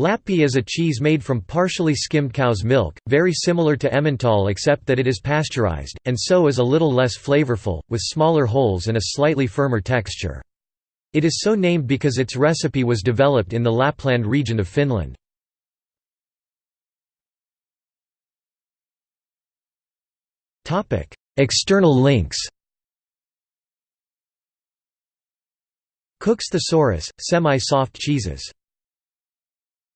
Lappi is a cheese made from partially skimmed cow's milk, very similar to Emmental except that it is pasteurized, and so is a little less flavorful, with smaller holes and a slightly firmer texture. It is so named because its recipe was developed in the Lapland region of Finland. External links Cook's Thesaurus, semi-soft cheeses